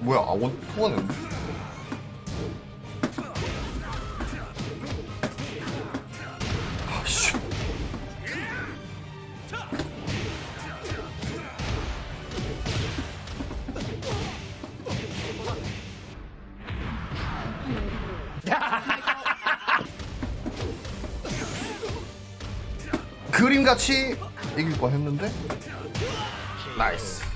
뭐야 아 원, 통하는 아씨. 그림같이 이길 뻔했는데? 나이스.